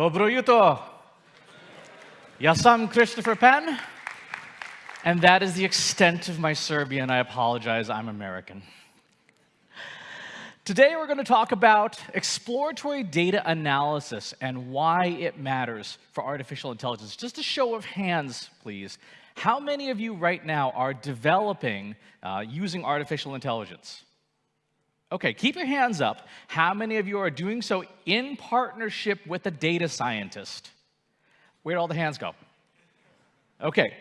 Dobro jutro. Sam Christopher Penn, and that is the extent of my Serbian. I apologize, I'm American. Today we're going to talk about exploratory data analysis and why it matters for artificial intelligence. Just a show of hands, please. How many of you right now are developing uh, using artificial intelligence? Okay, keep your hands up. How many of you are doing so in partnership with a data scientist? Where'd all the hands go? Okay.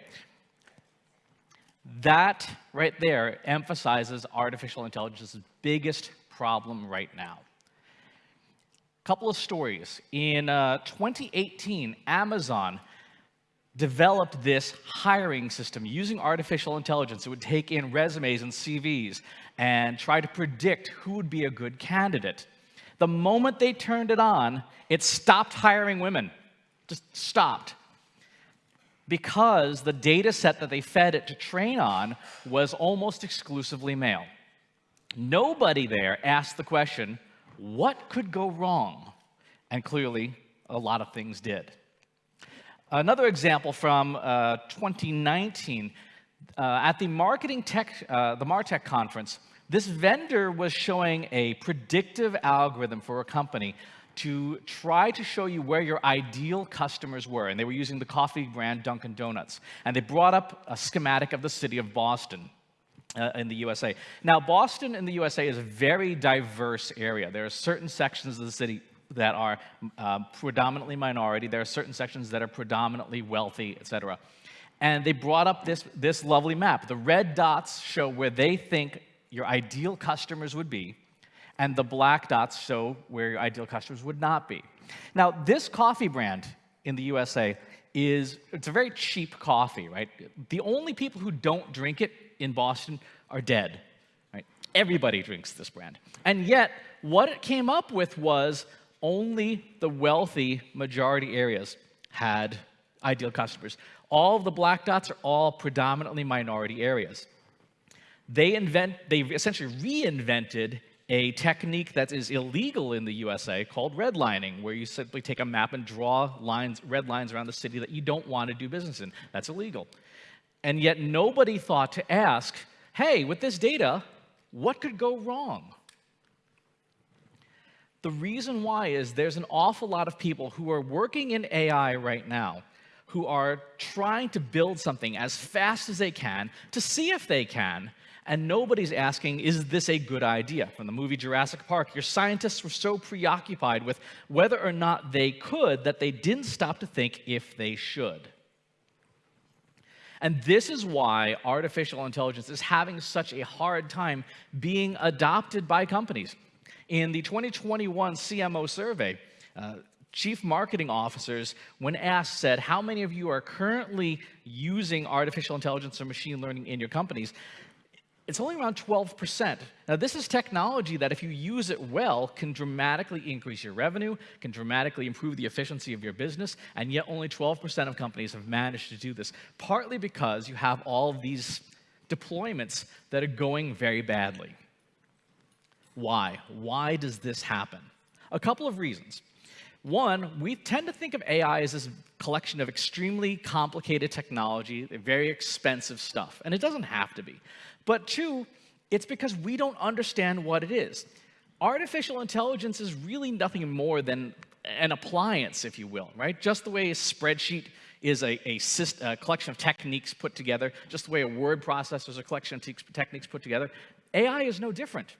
That right there emphasizes artificial intelligence's biggest problem right now. Couple of stories. In uh, 2018, Amazon developed this hiring system using artificial intelligence. It would take in resumes and CVs and try to predict who would be a good candidate. The moment they turned it on, it stopped hiring women. Just stopped. Because the data set that they fed it to train on was almost exclusively male. Nobody there asked the question, what could go wrong? And clearly, a lot of things did. Another example from uh, 2019, uh, at the Marketing Tech, uh, the MarTech conference, this vendor was showing a predictive algorithm for a company to try to show you where your ideal customers were. And they were using the coffee brand Dunkin' Donuts. And they brought up a schematic of the city of Boston. Uh, in the USA. Now, Boston in the USA is a very diverse area. There are certain sections of the city that are uh, predominantly minority. There are certain sections that are predominantly wealthy, etc. And they brought up this, this lovely map. The red dots show where they think your ideal customers would be, and the black dots show where your ideal customers would not be. Now, this coffee brand in the USA is, it's a very cheap coffee, right? The only people who don't drink it in Boston are dead, right? Everybody drinks this brand. And yet, what it came up with was only the wealthy majority areas had ideal customers. All of the black dots are all predominantly minority areas. They, invent, they essentially reinvented a technique that is illegal in the USA called redlining, where you simply take a map and draw lines, red lines around the city that you don't want to do business in. That's illegal. And yet nobody thought to ask, hey, with this data, what could go wrong? The reason why is there's an awful lot of people who are working in AI right now who are trying to build something as fast as they can to see if they can, and nobody's asking, is this a good idea? From the movie Jurassic Park, your scientists were so preoccupied with whether or not they could that they didn't stop to think if they should. And this is why artificial intelligence is having such a hard time being adopted by companies. In the 2021 CMO survey, uh, chief marketing officers, when asked, said, how many of you are currently using artificial intelligence or machine learning in your companies? It's only around 12%. Now, this is technology that, if you use it well, can dramatically increase your revenue, can dramatically improve the efficiency of your business, and yet only 12% of companies have managed to do this, partly because you have all of these deployments that are going very badly. Why? Why does this happen? A couple of reasons. One, we tend to think of AI as this collection of extremely complicated technology, very expensive stuff, and it doesn't have to be. But two, it's because we don't understand what it is. Artificial intelligence is really nothing more than an appliance, if you will, right? Just the way a spreadsheet is a, a, a collection of techniques put together, just the way a word processor is a collection of techniques put together, AI is no different.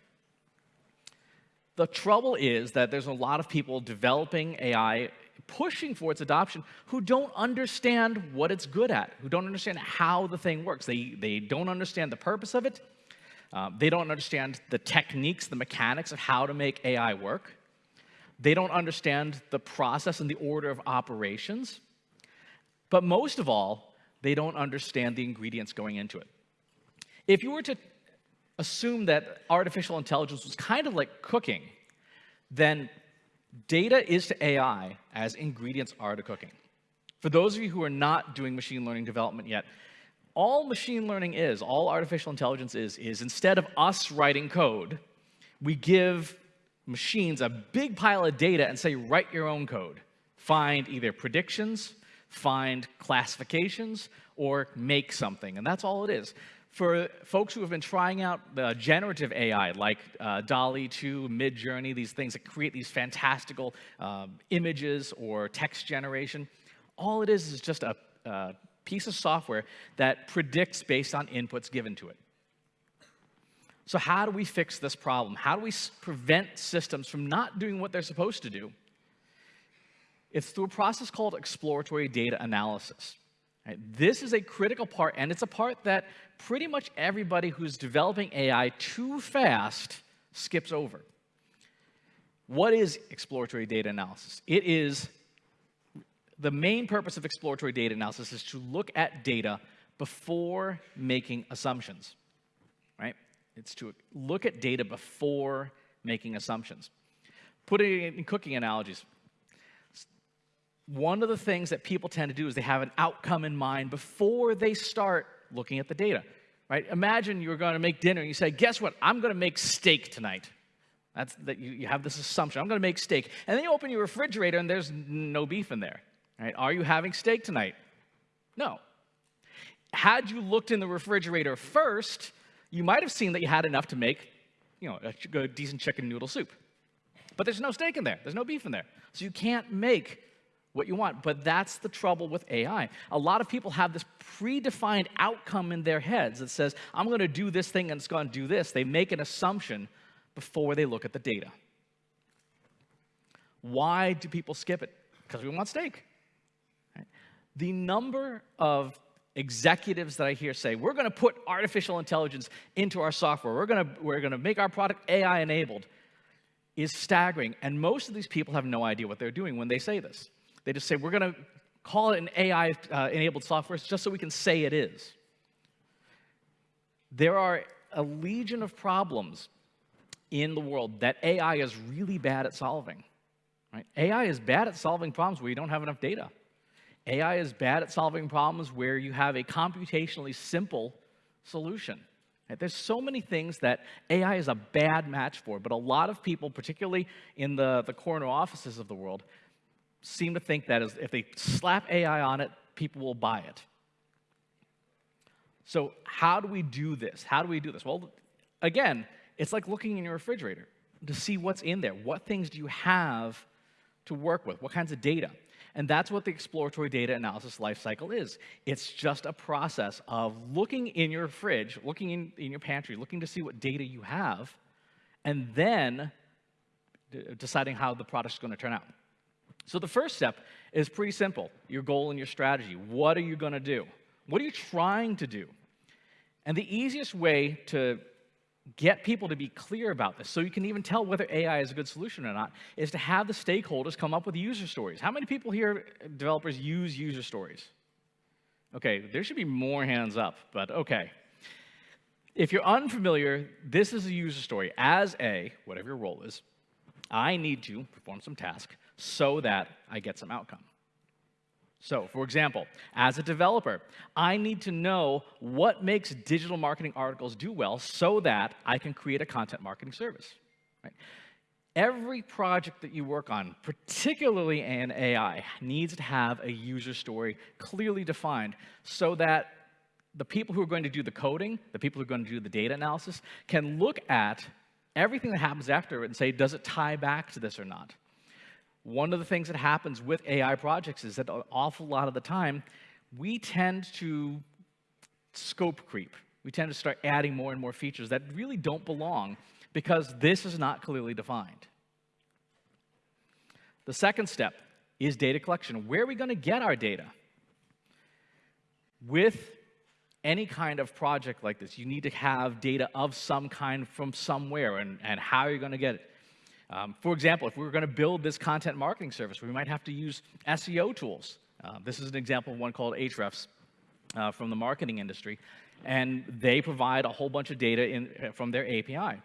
The trouble is that there's a lot of people developing AI, pushing for its adoption, who don't understand what it's good at, who don't understand how the thing works. They, they don't understand the purpose of it. Uh, they don't understand the techniques, the mechanics of how to make AI work. They don't understand the process and the order of operations. But most of all, they don't understand the ingredients going into it. If you were to assume that artificial intelligence was kind of like cooking, then data is to AI as ingredients are to cooking. For those of you who are not doing machine learning development yet, all machine learning is, all artificial intelligence is, is instead of us writing code, we give machines a big pile of data and say, write your own code. find either predictions, find classifications, or make something. And that's all it is. For folks who have been trying out the generative AI, like uh, DALL-E 2, Midjourney, these things that create these fantastical um, images or text generation, all it is is just a, a piece of software that predicts based on inputs given to it. So how do we fix this problem? How do we prevent systems from not doing what they're supposed to do? It's through a process called exploratory data analysis. Right? This is a critical part, and it's a part that pretty much everybody who's developing AI too fast skips over. What is exploratory data analysis? It is the main purpose of exploratory data analysis is to look at data before making assumptions, right? It's to look at data before making assumptions. Put it in cooking analogies. One of the things that people tend to do is they have an outcome in mind before they start looking at the data, right? Imagine you're going to make dinner and you say, guess what? I'm going to make steak tonight. That's that you, you have this assumption. I'm going to make steak. And then you open your refrigerator and there's no beef in there. Right? Are you having steak tonight? No. Had you looked in the refrigerator first, you might have seen that you had enough to make, you know, a, a decent chicken noodle soup. But there's no steak in there. There's no beef in there. So you can't make what you want. But that's the trouble with AI. A lot of people have this predefined outcome in their heads that says, I'm going to do this thing and it's going to do this. They make an assumption before they look at the data. Why do people skip it? Because we want steak. The number of executives that I hear say, we're going to put artificial intelligence into our software, we're going to, we're going to make our product AI enabled, is staggering. And most of these people have no idea what they're doing when they say this. They just say, we're going to call it an AI uh, enabled software just so we can say it is. There are a legion of problems in the world that AI is really bad at solving. Right? AI is bad at solving problems where you don't have enough data. AI is bad at solving problems where you have a computationally simple solution. Right? There's so many things that AI is a bad match for, but a lot of people, particularly in the, the corner offices of the world, seem to think that is if they slap AI on it, people will buy it. So how do we do this? How do we do this? Well, again, it's like looking in your refrigerator to see what's in there. What things do you have to work with? What kinds of data? And that's what the exploratory data analysis lifecycle is. It's just a process of looking in your fridge, looking in, in your pantry, looking to see what data you have, and then deciding how the product's going to turn out. So the first step is pretty simple your goal and your strategy. What are you going to do? What are you trying to do? And the easiest way to get people to be clear about this so you can even tell whether AI is a good solution or not is to have the stakeholders come up with user stories. How many people here, developers, use user stories? Okay, there should be more hands up, but okay. If you're unfamiliar, this is a user story. As a, whatever your role is, I need to perform some task so that I get some outcome. So, for example, as a developer, I need to know what makes digital marketing articles do well so that I can create a content marketing service. Right? Every project that you work on, particularly in AI, needs to have a user story clearly defined so that the people who are going to do the coding, the people who are going to do the data analysis, can look at everything that happens after it and say, does it tie back to this or not? One of the things that happens with AI projects is that an awful lot of the time, we tend to scope creep. We tend to start adding more and more features that really don't belong because this is not clearly defined. The second step is data collection. Where are we going to get our data? With any kind of project like this, you need to have data of some kind from somewhere, and, and how are you going to get it? Um, for example, if we were going to build this content marketing service, we might have to use SEO tools. Uh, this is an example of one called Ahrefs uh, from the marketing industry, and they provide a whole bunch of data in, uh, from their API.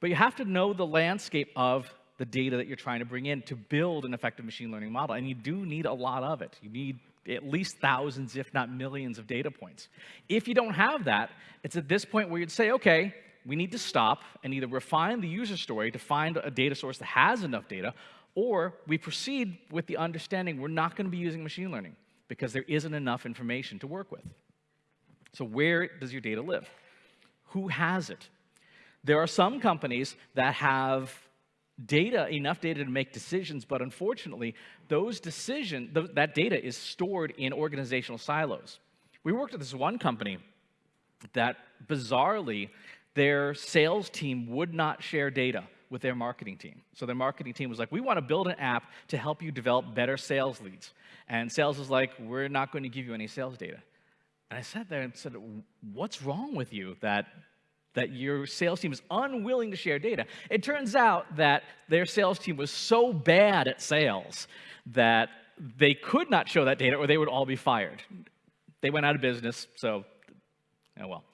But you have to know the landscape of the data that you're trying to bring in to build an effective machine learning model, and you do need a lot of it. You need at least thousands, if not millions, of data points. If you don't have that, it's at this point where you'd say, okay, we need to stop and either refine the user story to find a data source that has enough data, Or we proceed with the understanding we're not going to be using machine learning because there isn't enough information to work with. So where does your data live? Who has it? There are some companies that have data, enough data to make decisions, but unfortunately, those decision, th that data is stored in organizational silos. We worked with this one company that bizarrely, their sales team would not share data with their marketing team. So their marketing team was like, we want to build an app to help you develop better sales leads. And sales was like, we're not going to give you any sales data. And I sat there and said, what's wrong with you that, that your sales team is unwilling to share data? It turns out that their sales team was so bad at sales that they could not show that data or they would all be fired. They went out of business, so, oh well.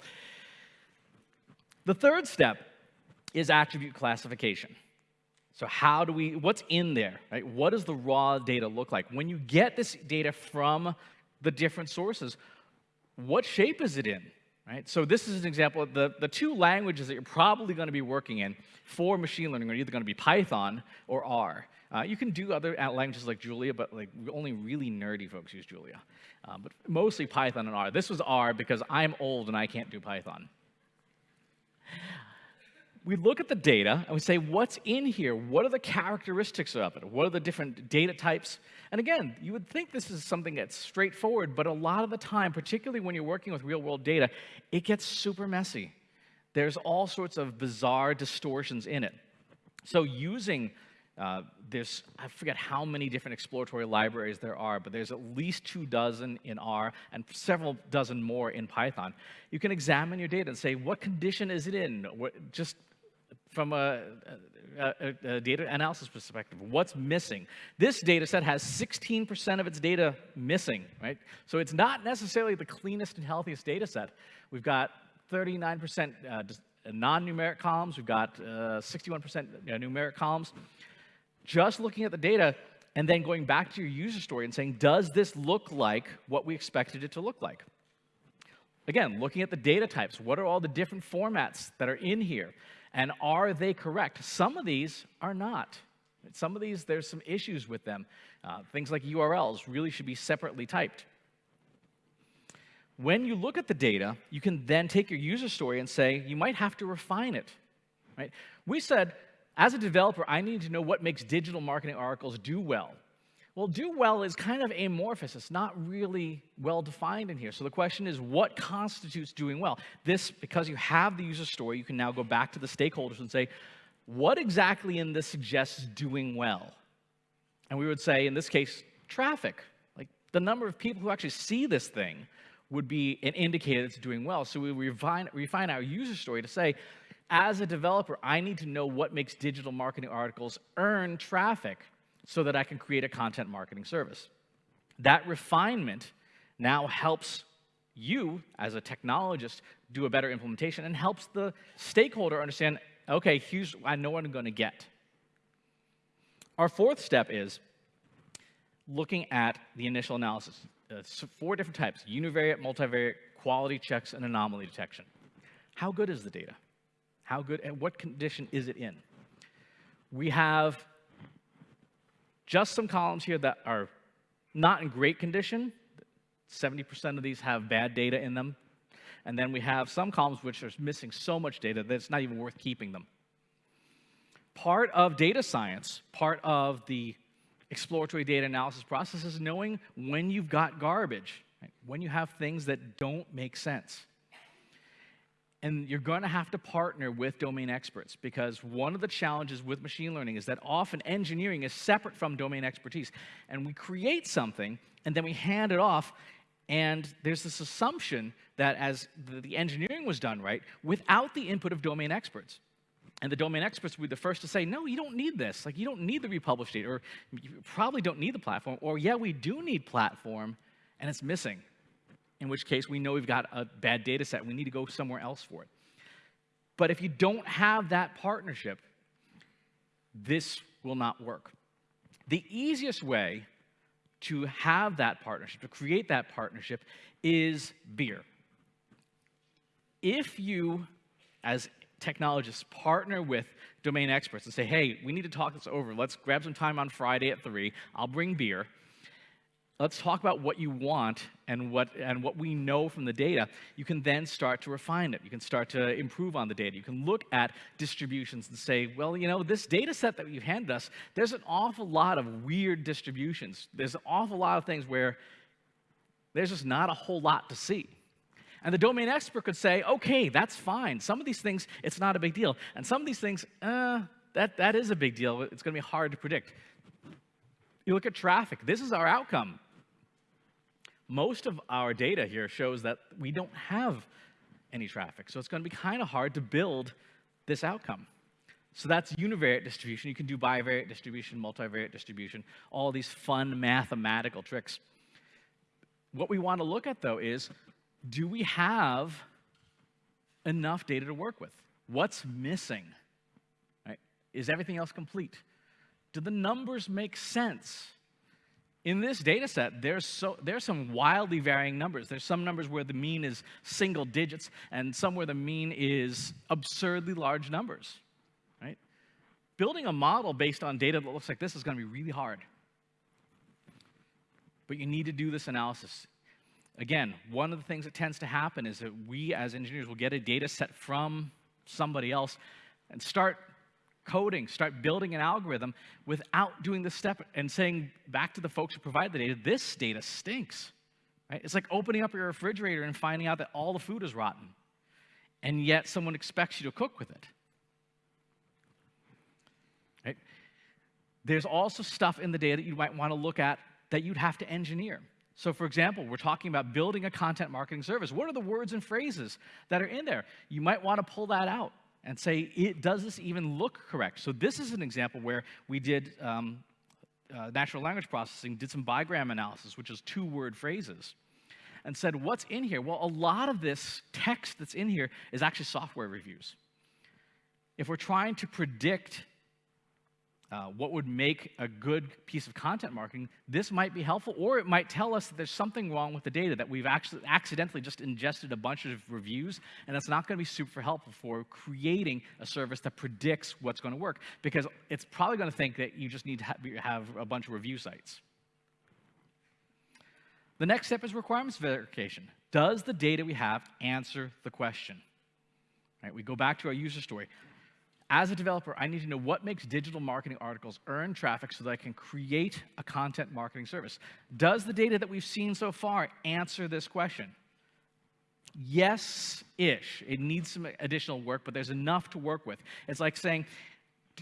The third step is attribute classification. So how do we, what's in there, right? What does the raw data look like? When you get this data from the different sources, what shape is it in? Right? So this is an example. The, the two languages that you're probably going to be working in for machine learning are either going to be Python or R. Uh, you can do other languages like Julia, but like only really nerdy folks use Julia. Uh, but mostly Python and R. This was R because I'm old and I can't do Python we look at the data and we say, what's in here? What are the characteristics of it? What are the different data types? And again, you would think this is something that's straightforward, but a lot of the time, particularly when you're working with real world data, it gets super messy. There's all sorts of bizarre distortions in it. So using uh, there's, I forget how many different exploratory libraries there are, but there's at least two dozen in R and several dozen more in Python. You can examine your data and say, what condition is it in? What, just from a, a, a, data analysis perspective, what's missing? This data set has 16% of its data missing, right? So it's not necessarily the cleanest and healthiest data set. We've got 39% uh, non-numeric columns, we've got 61% uh, numeric columns. Just looking at the data and then going back to your user story and saying, does this look like what we expected it to look like? Again, looking at the data types, what are all the different formats that are in here? And are they correct? Some of these are not. Some of these, there's some issues with them. Uh, things like URLs really should be separately typed. When you look at the data, you can then take your user story and say, you might have to refine it. Right? We said, as a developer, I need to know what makes digital marketing articles do well. Well, do well is kind of amorphous. It's not really well defined in here. So the question is, what constitutes doing well? This, because you have the user story, you can now go back to the stakeholders and say, what exactly in this suggests doing well? And we would say, in this case, traffic. Like the number of people who actually see this thing would be an indicator it's doing well. So we refine, refine our user story to say, as a developer, I need to know what makes digital marketing articles earn traffic so that I can create a content marketing service. That refinement now helps you, as a technologist, do a better implementation and helps the stakeholder understand, okay, here's, I know what I'm going to get. Our fourth step is looking at the initial analysis. Uh, four different types, univariate, multivariate, quality checks, and anomaly detection. How good is the data? How good, and what condition is it in? We have just some columns here that are not in great condition. 70% of these have bad data in them. And then we have some columns which are missing so much data that it's not even worth keeping them. Part of data science, part of the exploratory data analysis process is knowing when you've got garbage, right? when you have things that don't make sense. And you're going to have to partner with domain experts because one of the challenges with machine learning is that often engineering is separate from domain expertise. And we create something and then we hand it off and there's this assumption that as the engineering was done right without the input of domain experts. And the domain experts would be the first to say, no, you don't need this. Like, you don't need the republished data, or you probably don't need the platform, or yeah, we do need platform, and it's missing in which case we know we've got a bad data set. We need to go somewhere else for it. But if you don't have that partnership, this will not work. The easiest way to have that partnership, to create that partnership, is beer. If you, as technologists partner with domain experts and say, hey, we need to talk this over. Let's grab some time on Friday at 3. I'll bring beer. Let's talk about what you want and what, and what we know from the data. You can then start to refine it. You can start to improve on the data. You can look at distributions and say, well, you know, this data set that you've handed us, there's an awful lot of weird distributions. There's an awful lot of things where there's just not a whole lot to see. And the domain expert could say, okay, that's fine. Some of these things, it's not a big deal. And some of these things, uh, that, that is a big deal. It's going to be hard to predict. You look at traffic. This is our outcome. Most of our data here shows that we don't have any traffic. So it's going to be kind of hard to build this outcome. So that's univariate distribution. You can do bivariate distribution, multivariate distribution, all these fun mathematical tricks. What we want to look at, though, is do we have enough data to work with? What's missing? Right? Is everything else complete? Do the numbers make sense? In this data set, there's, so, there's some wildly varying numbers. There's some numbers where the mean is single digits, and some where the mean is absurdly large numbers. Right? Building a model based on data that looks like this is going to be really hard. But you need to do this analysis. Again, one of the things that tends to happen is that we as engineers will get a data set from somebody else and start coding, start building an algorithm without doing the step and saying back to the folks who provide the data, this data stinks. Right? It's like opening up your refrigerator and finding out that all the food is rotten. And yet someone expects you to cook with it. Right? There's also stuff in the data that you might want to look at that you'd have to engineer. So, for example, we're talking about building a content marketing service. What are the words and phrases that are in there? You might want to pull that out and say, it, does this even look correct? So this is an example where we did um, uh, natural language processing, did some bigram analysis, which is two-word phrases, and said, what's in here? Well, a lot of this text that's in here is actually software reviews. If we're trying to predict uh, what would make a good piece of content marketing, this might be helpful, or it might tell us that there's something wrong with the data, that we've actually accidentally just ingested a bunch of reviews, and that's not going to be super helpful for creating a service that predicts what's going to work, because it's probably going to think that you just need to ha have a bunch of review sites. The next step is requirements verification. Does the data we have answer the question? Right, we go back to our user story as a developer, I need to know what makes digital marketing articles earn traffic so that I can create a content marketing service. Does the data that we've seen so far answer this question? Yes-ish. It needs some additional work, but there's enough to work with. It's like saying,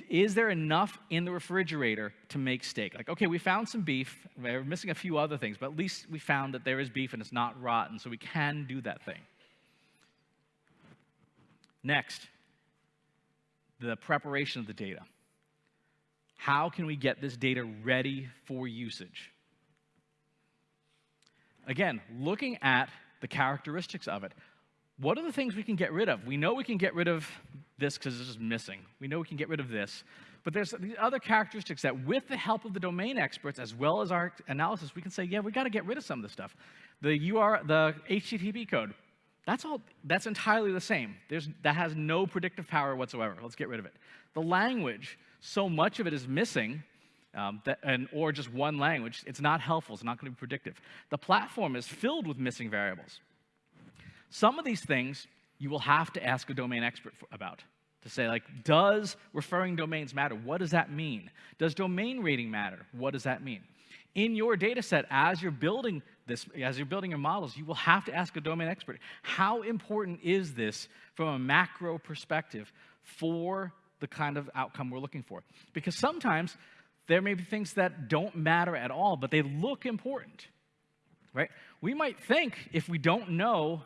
is there enough in the refrigerator to make steak? Like, okay, we found some beef. We're missing a few other things, but at least we found that there is beef and it's not rotten, so we can do that thing. Next, the preparation of the data. How can we get this data ready for usage? Again, looking at the characteristics of it. What are the things we can get rid of? We know we can get rid of this because it's just missing. We know we can get rid of this. But there's these other characteristics that with the help of the domain experts as well as our analysis, we can say, yeah, we got to get rid of some of this stuff. The UR, the HTTP code, that's all, that's entirely the same. There's, that has no predictive power whatsoever. Let's get rid of it. The language, so much of it is missing, um, that, and, or just one language, it's not helpful, it's not going to be predictive. The platform is filled with missing variables. Some of these things you will have to ask a domain expert for, about to say, like, does referring domains matter? What does that mean? Does domain rating matter? What does that mean? In your data set, as you're building this, as you're building your models, you will have to ask a domain expert, how important is this from a macro perspective for the kind of outcome we're looking for? Because sometimes there may be things that don't matter at all, but they look important, right? We might think, if we don't know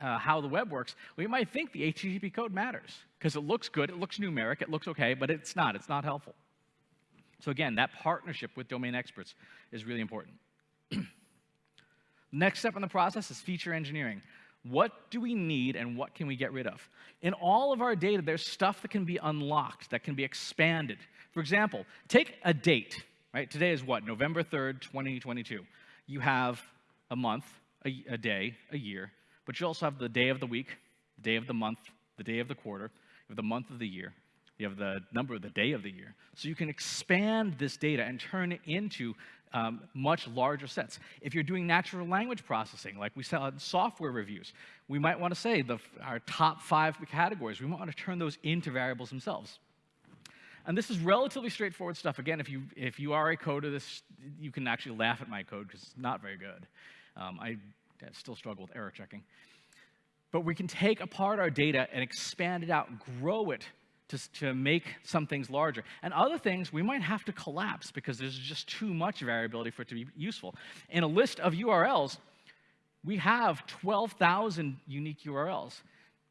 uh, how the web works, we might think the HTTP code matters because it looks good, it looks numeric, it looks okay, but it's not, it's not helpful. So again, that partnership with domain experts is really important. Next step in the process is feature engineering. What do we need and what can we get rid of? In all of our data, there's stuff that can be unlocked, that can be expanded. For example, take a date, right? Today is what, November 3rd, 2022. You have a month, a, a day, a year, but you also have the day of the week, the day of the month, the day of the quarter, you have the month of the year, you have the number of the day of the year. So you can expand this data and turn it into um, much larger sets. If you're doing natural language processing, like we saw in software reviews, we might want to say the, our top five categories, we might want to turn those into variables themselves. And this is relatively straightforward stuff. Again, if you, if you are a coder, this, you can actually laugh at my code because it's not very good. Um, I, I still struggle with error checking. But we can take apart our data and expand it out, grow it to, to make some things larger. And other things we might have to collapse because there's just too much variability for it to be useful. In a list of URLs, we have 12,000 unique URLs.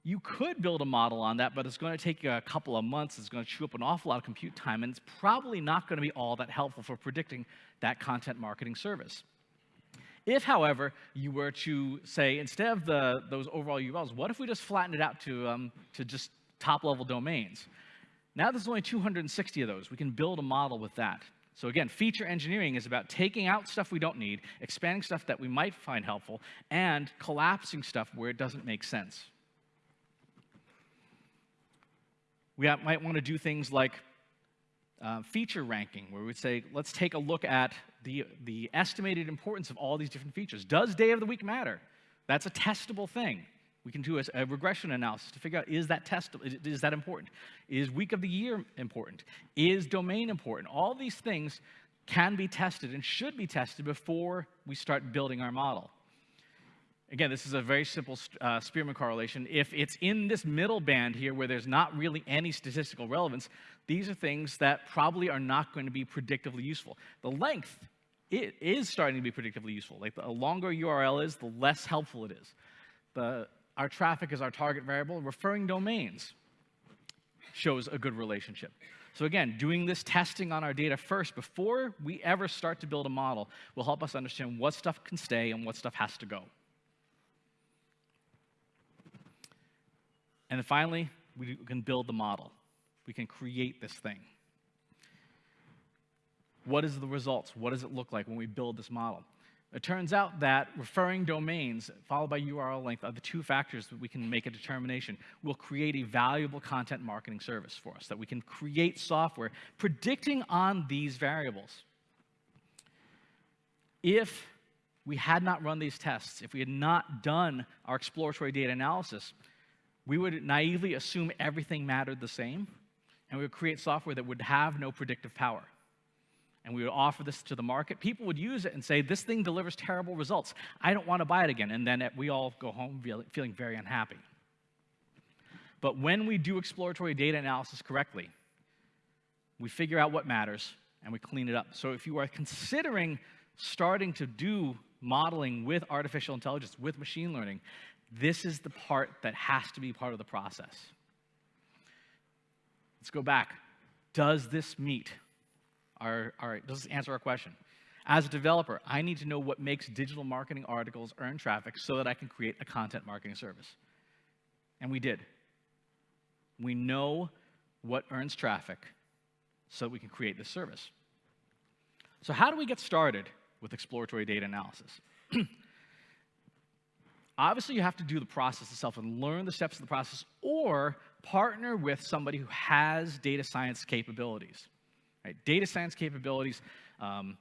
You could build a model on that, but it's going to take you a couple of months. It's going to chew up an awful lot of compute time, and it's probably not going to be all that helpful for predicting that content marketing service. If, however, you were to say, instead of the, those overall URLs, what if we just flatten it out to, um, to just top-level domains? Now there's only 260 of those. We can build a model with that. So again, feature engineering is about taking out stuff we don't need, expanding stuff that we might find helpful, and collapsing stuff where it doesn't make sense. We might want to do things like uh, feature ranking, where we'd say, let's take a look at the, the estimated importance of all these different features. Does day of the week matter? That's a testable thing. We can do a, a regression analysis to figure out, is that testable, is, is that important? Is week of the year important? Is domain important? All these things can be tested and should be tested before we start building our model. Again, this is a very simple uh, Spearman correlation. If it's in this middle band here where there's not really any statistical relevance, these are things that probably are not going to be predictively useful. The length it is starting to be predictively useful. Like the longer URL is, the less helpful it is. The, our traffic is our target variable. Referring domains shows a good relationship. So again, doing this testing on our data first before we ever start to build a model will help us understand what stuff can stay and what stuff has to go. And then finally, we can build the model. We can create this thing. What is the results? What does it look like when we build this model? It turns out that referring domains followed by URL length are the two factors that we can make a determination will create a valuable content marketing service for us, that we can create software predicting on these variables. If we had not run these tests, if we had not done our exploratory data analysis, we would naively assume everything mattered the same, and we would create software that would have no predictive power. And we would offer this to the market. People would use it and say, This thing delivers terrible results. I don't want to buy it again. And then we all go home feeling very unhappy. But when we do exploratory data analysis correctly, we figure out what matters and we clean it up. So if you are considering starting to do modeling with artificial intelligence, with machine learning, this is the part that has to be part of the process. Let's go back. Does this meet our, our does this answer our question? As a developer, I need to know what makes digital marketing articles earn traffic so that I can create a content marketing service. And we did. We know what earns traffic so that we can create this service. So how do we get started with exploratory data analysis? Obviously, you have to do the process itself and learn the steps of the process, or partner with somebody who has data science capabilities. Right? Data science capabilities. Um,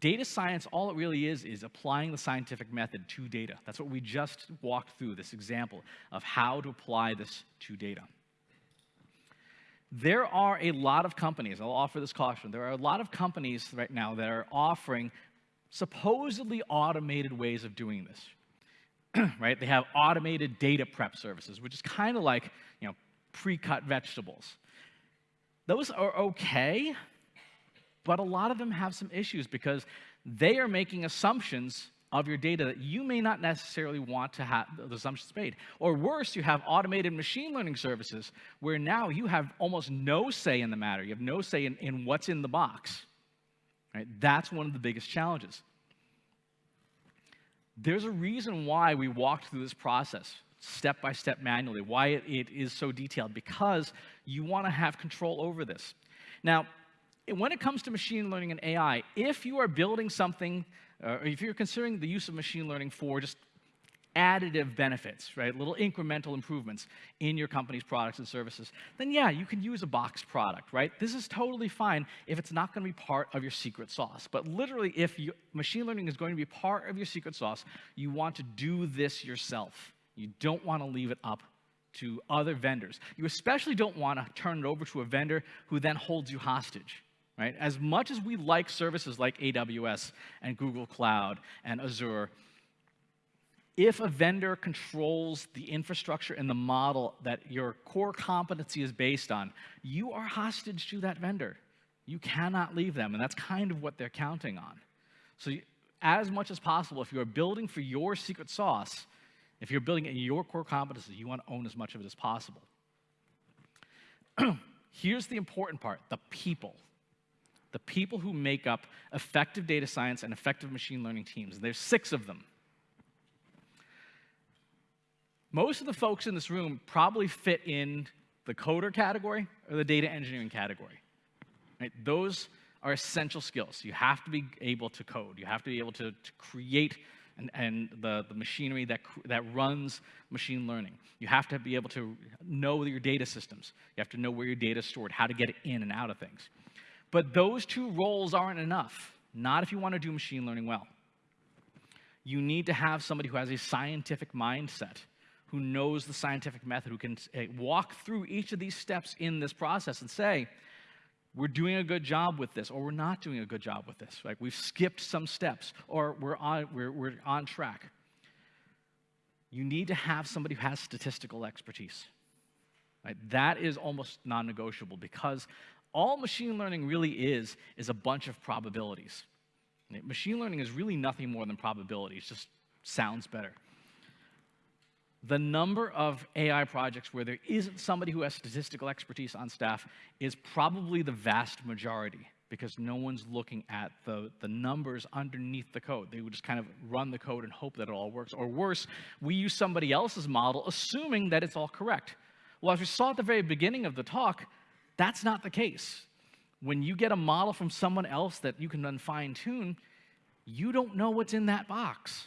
data science, all it really is, is applying the scientific method to data. That's what we just walked through, this example of how to apply this to data. There are a lot of companies, I'll offer this caution, there are a lot of companies right now that are offering supposedly automated ways of doing this. right? They have automated data prep services, which is kind of like, you know, pre-cut vegetables. Those are okay, but a lot of them have some issues because they are making assumptions of your data that you may not necessarily want to have the assumptions made. Or worse, you have automated machine learning services where now you have almost no say in the matter. You have no say in, in what's in the box. Right? That's one of the biggest challenges. There's a reason why we walked through this process step by step manually, why it, it is so detailed, because you want to have control over this. Now, when it comes to machine learning and AI, if you are building something, uh, or if you're considering the use of machine learning for just additive benefits, right? Little incremental improvements in your company's products and services, then yeah, you can use a boxed product, right? This is totally fine if it's not going to be part of your secret sauce. But literally, if you, machine learning is going to be part of your secret sauce, you want to do this yourself. You don't want to leave it up to other vendors. You especially don't want to turn it over to a vendor who then holds you hostage. Right? As much as we like services like AWS and Google Cloud and Azure, if a vendor controls the infrastructure and the model that your core competency is based on, you are hostage to that vendor. You cannot leave them, and that's kind of what they're counting on. So, as much as possible, if you're building for your secret sauce, if you're building in your core competency, you want to own as much of it as possible. Here's the important part the people. The people who make up effective data science and effective machine learning teams. There's six of them. Most of the folks in this room probably fit in the coder category or the data engineering category. Right? Those are essential skills. You have to be able to code. You have to be able to, to create and, and the, the machinery that, that runs machine learning. You have to be able to know your data systems. You have to know where your data is stored, how to get it in and out of things. But those two roles aren't enough, not if you want to do machine learning well. You need to have somebody who has a scientific mindset who knows the scientific method, who can eh, walk through each of these steps in this process and say, we're doing a good job with this, or we're not doing a good job with this. Like we've skipped some steps, or we're on, we're, we're on track. You need to have somebody who has statistical expertise. Right? That is almost non negotiable because all machine learning really is is a bunch of probabilities. Machine learning is really nothing more than probabilities, just sounds better the number of AI projects where there isn't somebody who has statistical expertise on staff is probably the vast majority because no one's looking at the, the numbers underneath the code. They would just kind of run the code and hope that it all works. Or worse, we use somebody else's model assuming that it's all correct. Well, as we saw at the very beginning of the talk, that's not the case. When you get a model from someone else that you can then fine tune, you don't know what's in that box.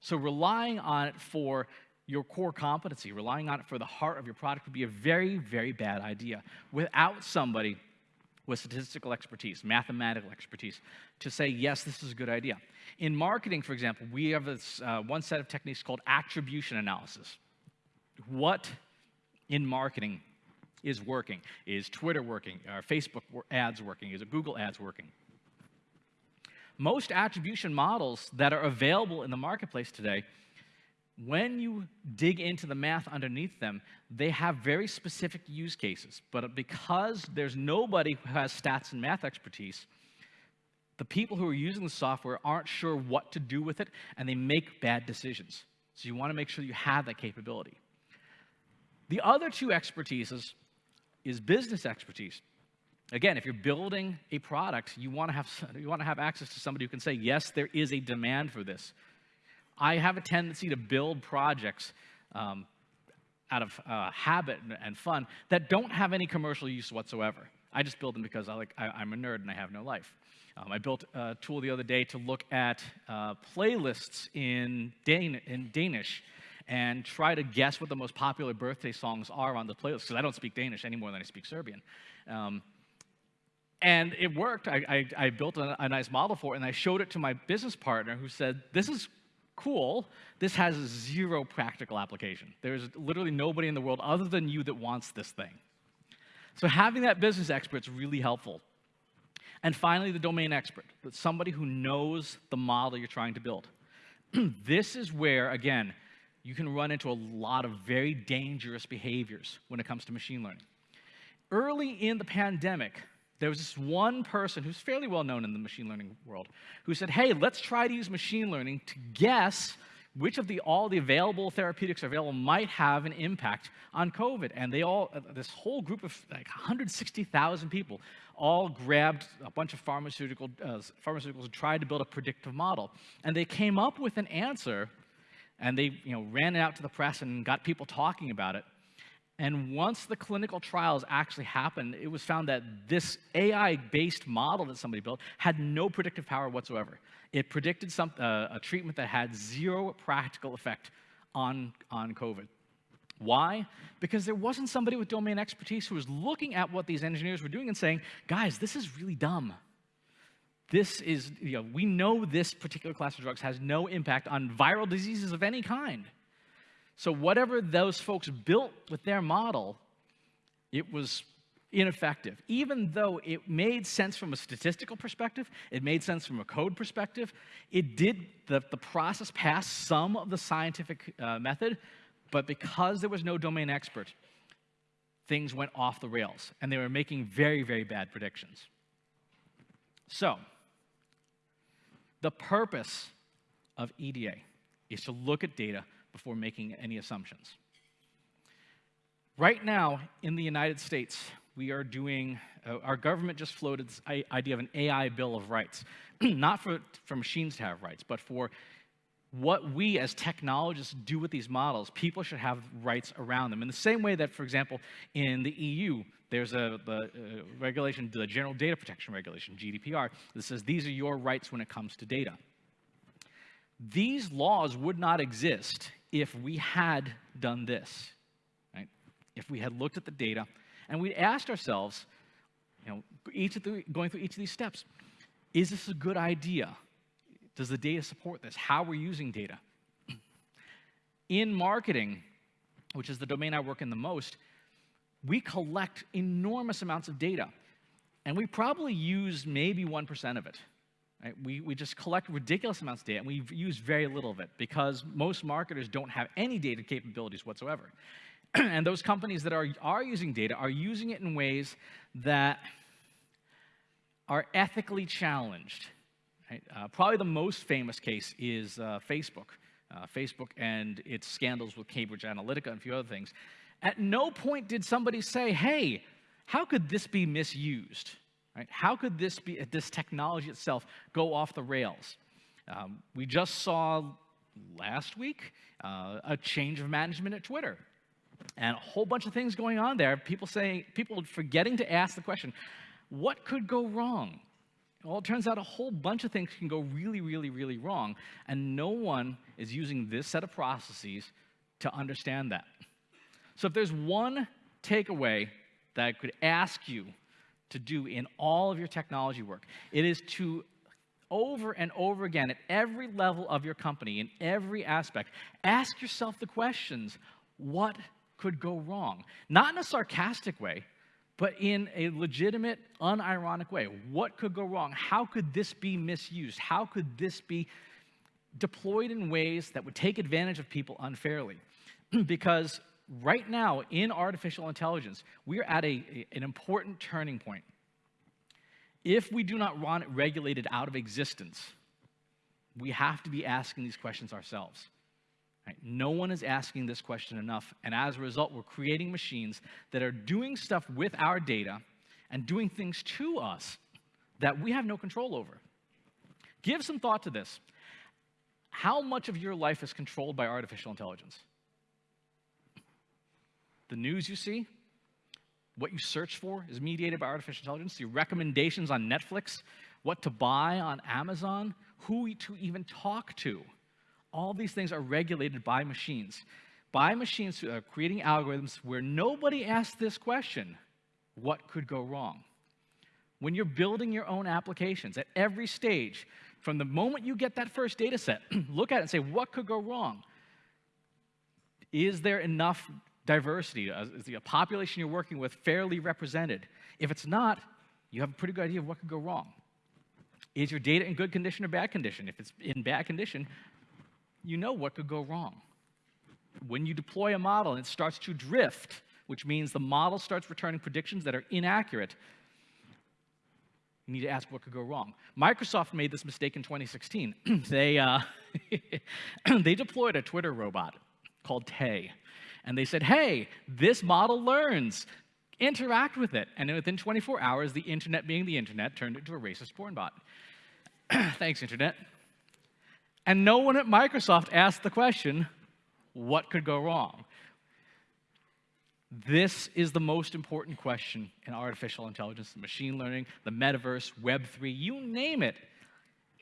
So relying on it for your core competency, relying on it for the heart of your product would be a very, very bad idea without somebody with statistical expertise, mathematical expertise, to say, yes, this is a good idea. In marketing, for example, we have this uh, one set of techniques called attribution analysis. What in marketing is working? Is Twitter working? Are Facebook ads working? Is it Google ads working? Most attribution models that are available in the marketplace today when you dig into the math underneath them, they have very specific use cases. But because there's nobody who has stats and math expertise, the people who are using the software aren't sure what to do with it, and they make bad decisions. So you want to make sure you have that capability. The other two expertises is business expertise. Again, if you're building a product, you want to have you want to have access to somebody who can say, yes, there is a demand for this. I have a tendency to build projects um, out of uh, habit and, and, fun that don't have any commercial use whatsoever. I just build them because I like, I, am a nerd and I have no life. Um, I built a tool the other day to look at uh, playlists in, Dan in Danish and try to guess what the most popular birthday songs are on the playlist because I don't speak Danish any more than I speak Serbian. Um, and it worked. I, I, I built a, a, nice model for it, and I showed it to my business partner who said, This is cool, this has zero practical application. There's literally nobody in the world other than you that wants this thing. So having that business expert is really helpful. And finally, the domain expert, somebody who knows the model you're trying to build. this is where, again, you can run into a lot of very dangerous behaviors when it comes to machine learning. Early in the pandemic, there was this one person who's fairly well known in the machine learning world who said, hey, let's try to use machine learning to guess which of the all the available therapeutics available might have an impact on COVID. And they all, uh, this whole group of like 160,000 people, all grabbed a bunch of pharmaceutical uh, pharmaceuticals and tried to build a predictive model. And they came up with an answer, and they you know ran it out to the press and got people talking about it. And once the clinical trials actually happened, it was found that this AI based model that somebody built had no predictive power whatsoever. It predicted some, uh, a treatment that had zero practical effect on, on COVID. Why? Because there wasn't somebody with domain expertise who was looking at what these engineers were doing and saying, guys, this is really dumb. This is, you know, we know this particular class of drugs has no impact on viral diseases of any kind. So whatever those folks built with their model, it was ineffective. Even though it made sense from a statistical perspective, it made sense from a code perspective, it did, the, the process passed some of the scientific uh, method, but because there was no domain expert, things went off the rails, and they were making very, very bad predictions. So, the purpose of EDA is to look at data before making any assumptions. Right now, in the United States, we are doing, uh, our government just floated this idea of an AI Bill of Rights. Not for, for machines to have rights, but for what we as technologists do with these models, people should have rights around them. In the same way that, for example, in the EU, there's a the, uh, regulation, the General Data Protection Regulation, GDPR, that says these are your rights when it comes to data. These laws would not exist if we had done this, right? If we had looked at the data and we asked ourselves, you know, each of the, going through each of these steps, is this a good idea? Does the data support this? How we're using data? In marketing, which is the domain I work in the most, we collect enormous amounts of data. And we probably use maybe 1% of it. Right? We, we just collect ridiculous amounts of data, and we use very little of it because most marketers don't have any data capabilities whatsoever. and those companies that are, are using data are using it in ways that are ethically challenged. Right? Uh, probably the most famous case is uh, Facebook. Uh, Facebook and its scandals with Cambridge Analytica and a few other things. At no point did somebody say, hey, how could this be misused? Right? How could this, be, this technology itself go off the rails? Um, we just saw last week uh, a change of management at Twitter and a whole bunch of things going on there. People saying, people forgetting to ask the question, what could go wrong? Well, it turns out a whole bunch of things can go really, really, really wrong, and no one is using this set of processes to understand that. So if there's one takeaway that I could ask you to do in all of your technology work, it is to over and over again at every level of your company, in every aspect, ask yourself the questions, what could go wrong? Not in a sarcastic way, but in a legitimate, unironic way. What could go wrong? How could this be misused? How could this be deployed in ways that would take advantage of people unfairly? because right now, in artificial intelligence, we are at a, a, an important turning point. If we do not want it regulated out of existence, we have to be asking these questions ourselves. Right? No one is asking this question enough, and as a result, we're creating machines that are doing stuff with our data and doing things to us that we have no control over. Give some thought to this. How much of your life is controlled by artificial intelligence? The news you see, what you search for is mediated by artificial intelligence. Your recommendations on Netflix, what to buy on Amazon, who to even talk to all these things are regulated by machines. By machines uh, creating algorithms where nobody asks this question, what could go wrong? When you're building your own applications at every stage, from the moment you get that first data set, look at it and say, what could go wrong? Is there enough diversity? Uh, is the population you're working with fairly represented? If it's not, you have a pretty good idea of what could go wrong. Is your data in good condition or bad condition? If it's in bad condition, you know what could go wrong. When you deploy a model and it starts to drift, which means the model starts returning predictions that are inaccurate, you need to ask what could go wrong. Microsoft made this mistake in 2016. they, uh, they deployed a Twitter robot called Tay. And they said, hey, this model learns. Interact with it. And within 24 hours, the internet being the internet turned into a racist porn bot. Thanks, internet. And no one at Microsoft asked the question, what could go wrong? This is the most important question in artificial intelligence, machine learning, the metaverse, Web3, you name it.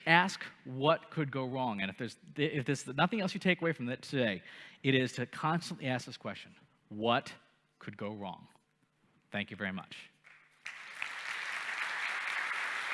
Ask what could go wrong. And if there's, if there's nothing else you take away from that today, it is to constantly ask this question what could go wrong? Thank you very much.